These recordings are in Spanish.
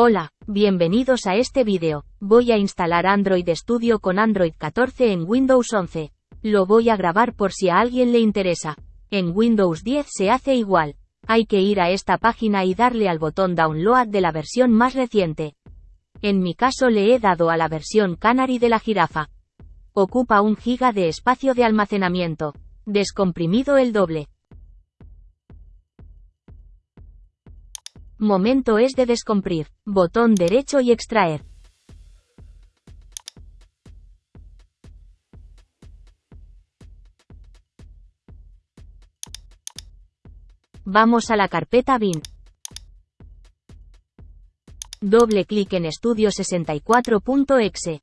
Hola, bienvenidos a este vídeo. Voy a instalar Android Studio con Android 14 en Windows 11. Lo voy a grabar por si a alguien le interesa. En Windows 10 se hace igual. Hay que ir a esta página y darle al botón Download de la versión más reciente. En mi caso le he dado a la versión Canary de la jirafa. Ocupa un giga de espacio de almacenamiento. Descomprimido el doble. Momento es de descomprimir. Botón derecho y extraer. Vamos a la carpeta bin. Doble clic en Studio 64.exe.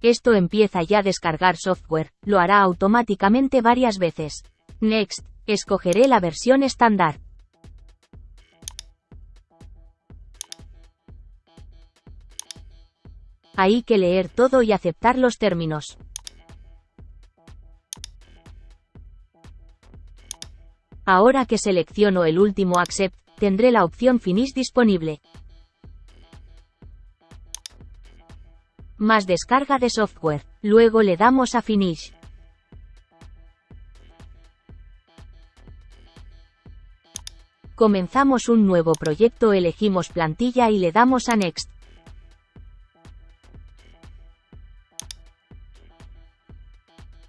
Esto empieza ya a descargar software, lo hará automáticamente varias veces. Next, escogeré la versión estándar. Hay que leer todo y aceptar los términos. Ahora que selecciono el último Accept, tendré la opción Finish disponible. Más descarga de software. Luego le damos a Finish. Comenzamos un nuevo proyecto, elegimos plantilla y le damos a Next.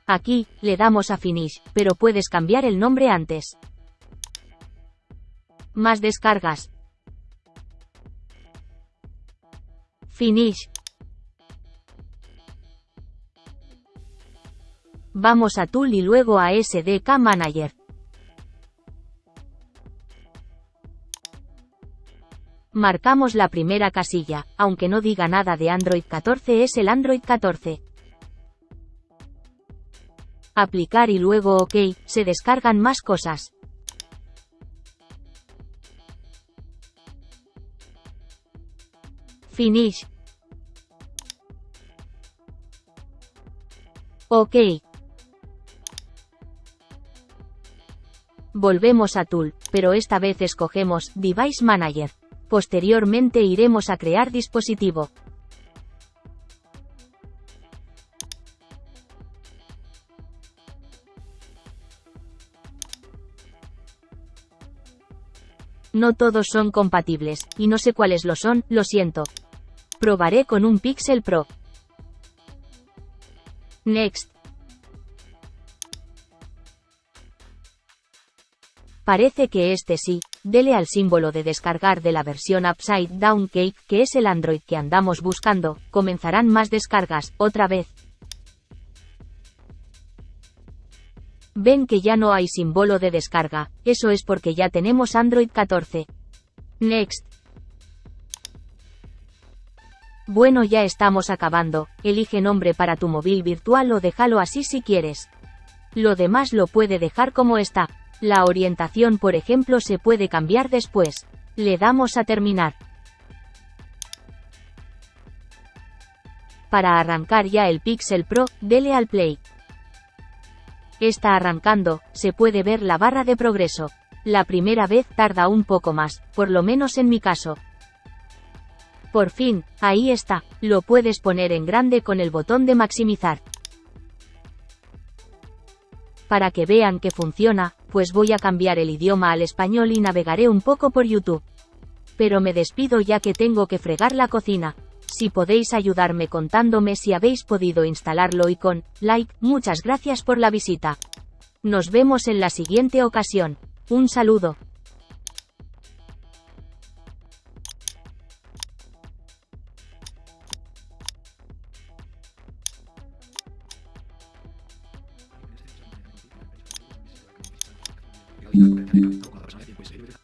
Aquí, le damos a Finish, pero puedes cambiar el nombre antes. Más descargas. Finish. Vamos a Tool y luego a SDK Manager. Marcamos la primera casilla, aunque no diga nada de Android 14 es el Android 14 aplicar y luego OK, se descargan más cosas. Finish. OK. Volvemos a Tool, pero esta vez escogemos Device Manager. Posteriormente iremos a crear dispositivo. No todos son compatibles, y no sé cuáles lo son, lo siento. Probaré con un Pixel Pro. Next. Parece que este sí, dele al símbolo de descargar de la versión Upside Down Cake, que es el Android que andamos buscando, comenzarán más descargas, otra vez. Ven que ya no hay símbolo de descarga, eso es porque ya tenemos Android 14. Next. Bueno ya estamos acabando, elige nombre para tu móvil virtual o déjalo así si quieres. Lo demás lo puede dejar como está. La orientación por ejemplo se puede cambiar después. Le damos a terminar. Para arrancar ya el Pixel Pro, dele al play. Está arrancando, se puede ver la barra de progreso. La primera vez tarda un poco más, por lo menos en mi caso. Por fin, ahí está, lo puedes poner en grande con el botón de maximizar. Para que vean que funciona, pues voy a cambiar el idioma al español y navegaré un poco por YouTube. Pero me despido ya que tengo que fregar la cocina. Si podéis ayudarme contándome si habéis podido instalarlo y con like, muchas gracias por la visita. Nos vemos en la siguiente ocasión. Un saludo.